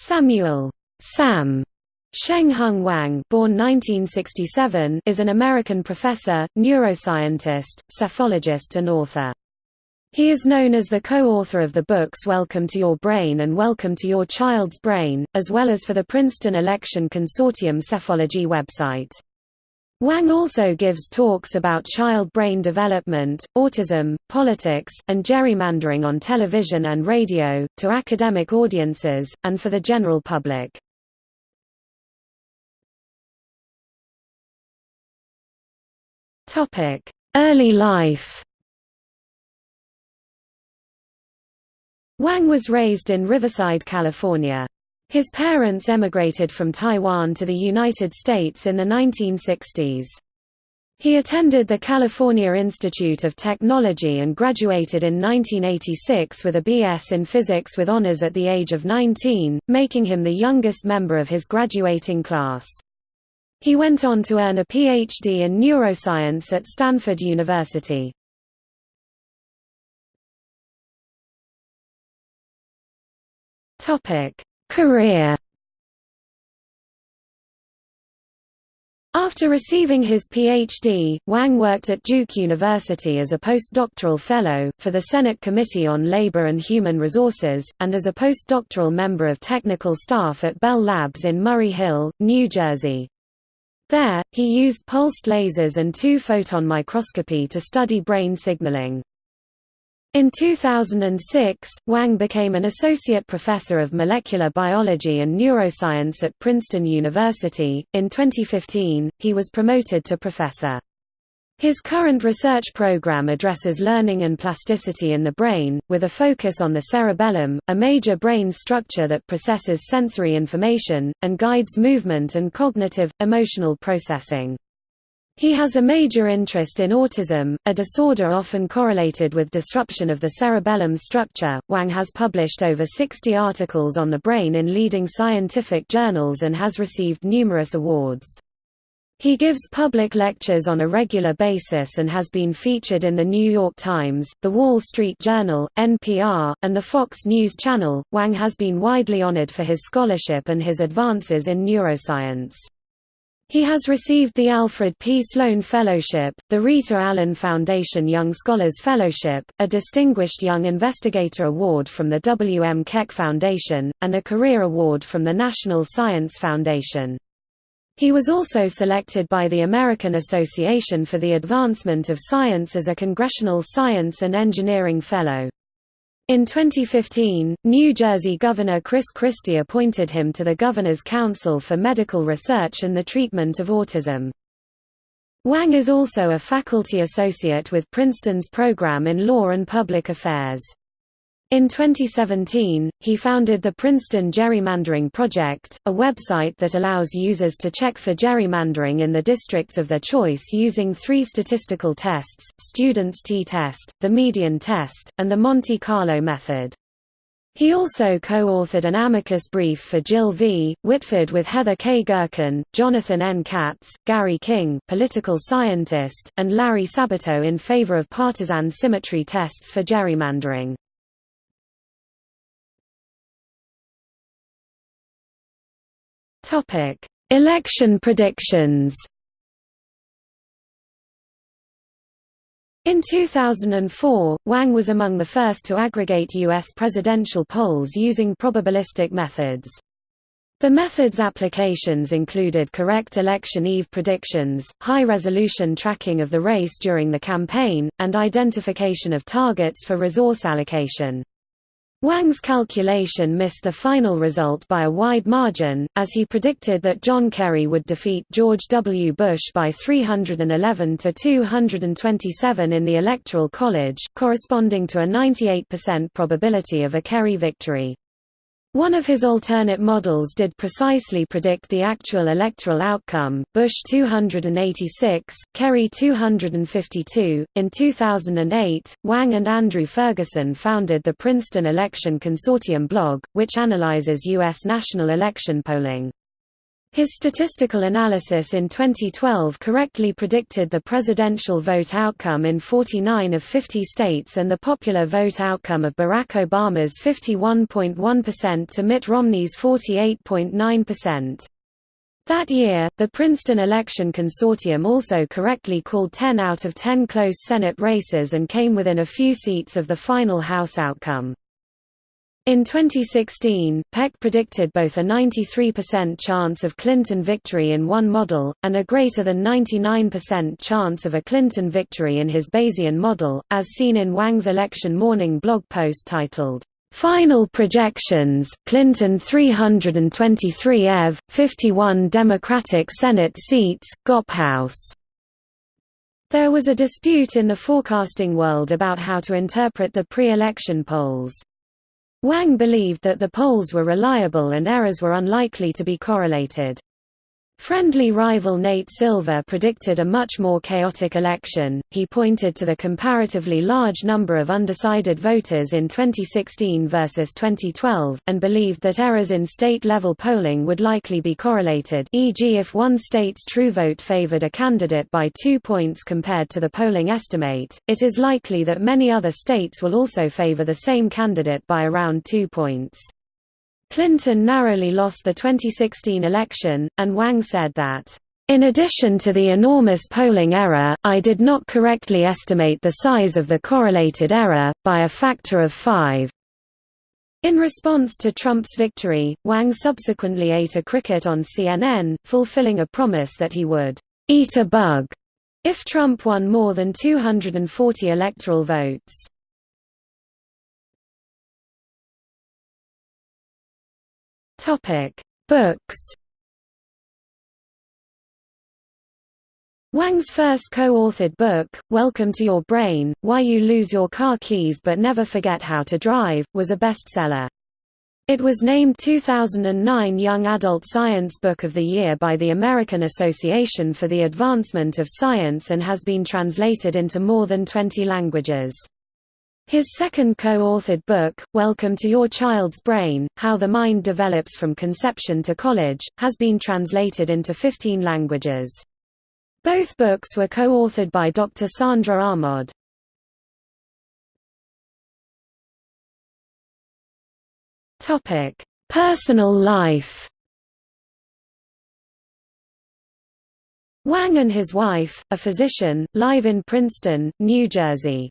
Samuel Sam Hung Wang born 1967 is an American professor, neuroscientist, psephologist and author. He is known as the co-author of the books Welcome to Your Brain and Welcome to Your Child's Brain, as well as for the Princeton Election Consortium Psephology website. Wang also gives talks about child brain development, autism, politics, and gerrymandering on television and radio, to academic audiences, and for the general public. Early life Wang was raised in Riverside, California. His parents emigrated from Taiwan to the United States in the 1960s. He attended the California Institute of Technology and graduated in 1986 with a B.S. in physics with honors at the age of 19, making him the youngest member of his graduating class. He went on to earn a Ph.D. in neuroscience at Stanford University. Topic: Career After receiving his Ph.D., Wang worked at Duke University as a postdoctoral fellow, for the Senate Committee on Labor and Human Resources, and as a postdoctoral member of technical staff at Bell Labs in Murray Hill, New Jersey. There, he used pulsed lasers and two-photon microscopy to study brain signaling. In 2006, Wang became an associate professor of molecular biology and neuroscience at Princeton University. In 2015, he was promoted to professor. His current research program addresses learning and plasticity in the brain, with a focus on the cerebellum, a major brain structure that processes sensory information, and guides movement and cognitive, emotional processing. He has a major interest in autism, a disorder often correlated with disruption of the cerebellum structure. Wang has published over 60 articles on the brain in leading scientific journals and has received numerous awards. He gives public lectures on a regular basis and has been featured in The New York Times, The Wall Street Journal, NPR, and the Fox News Channel. Wang has been widely honored for his scholarship and his advances in neuroscience. He has received the Alfred P. Sloan Fellowship, the Rita Allen Foundation Young Scholars Fellowship, a Distinguished Young Investigator Award from the W. M. Keck Foundation, and a Career Award from the National Science Foundation. He was also selected by the American Association for the Advancement of Science as a Congressional Science and Engineering Fellow. In 2015, New Jersey Governor Chris Christie appointed him to the Governor's Council for Medical Research and the Treatment of Autism. Wang is also a faculty associate with Princeton's program in Law and Public Affairs. In 2017, he founded the Princeton Gerrymandering Project, a website that allows users to check for gerrymandering in the districts of their choice using three statistical tests, Student's t-test, the median test, and the Monte Carlo method. He also co-authored an amicus brief for Gill V. Whitford with Heather K. Gerken, Jonathan N. Katz, Gary King political scientist, and Larry Sabato in favor of partisan symmetry tests for gerrymandering. Topic: Election predictions. In 2004, Wang was among the first to aggregate U.S. presidential polls using probabilistic methods. The method's applications included correct election eve predictions, high-resolution tracking of the race during the campaign, and identification of targets for resource allocation. Wang's calculation missed the final result by a wide margin, as he predicted that John Kerry would defeat George W. Bush by 311 to 227 in the Electoral College, corresponding to a 98% probability of a Kerry victory. One of his alternate models did precisely predict the actual electoral outcome Bush 286, Kerry 252. In 2008, Wang and Andrew Ferguson founded the Princeton Election Consortium blog, which analyzes U.S. national election polling. His statistical analysis in 2012 correctly predicted the presidential vote outcome in 49 of 50 states and the popular vote outcome of Barack Obama's 51.1% to Mitt Romney's 48.9%. That year, the Princeton Election Consortium also correctly called 10 out of 10 close Senate races and came within a few seats of the final House outcome. In 2016, Peck predicted both a 93% chance of Clinton victory in one model, and a greater than 99% chance of a Clinton victory in his Bayesian model, as seen in Wang's election morning blog post titled, "'Final Projections, Clinton 323 ev, 51 Democratic Senate seats, GOP House". There was a dispute in the forecasting world about how to interpret the pre-election polls. Wang believed that the polls were reliable and errors were unlikely to be correlated. Friendly rival Nate Silver predicted a much more chaotic election. He pointed to the comparatively large number of undecided voters in 2016 versus 2012, and believed that errors in state level polling would likely be correlated, e.g., if one state's true vote favored a candidate by two points compared to the polling estimate, it is likely that many other states will also favor the same candidate by around two points. Clinton narrowly lost the 2016 election, and Wang said that, "...in addition to the enormous polling error, I did not correctly estimate the size of the correlated error, by a factor of five." In response to Trump's victory, Wang subsequently ate a cricket on CNN, fulfilling a promise that he would eat a bug if Trump won more than 240 electoral votes. Topic: Books. Wang's first co-authored book, Welcome to Your Brain, Why You Lose Your Car Keys But Never Forget How to Drive, was a bestseller. It was named 2009 Young Adult Science Book of the Year by the American Association for the Advancement of Science and has been translated into more than 20 languages. His second co-authored book, Welcome to Your Child's Brain, How the Mind Develops from Conception to College, has been translated into 15 languages. Both books were co-authored by Dr. Sandra Aamodt. Personal life Wang and his wife, a physician, live in Princeton, New Jersey.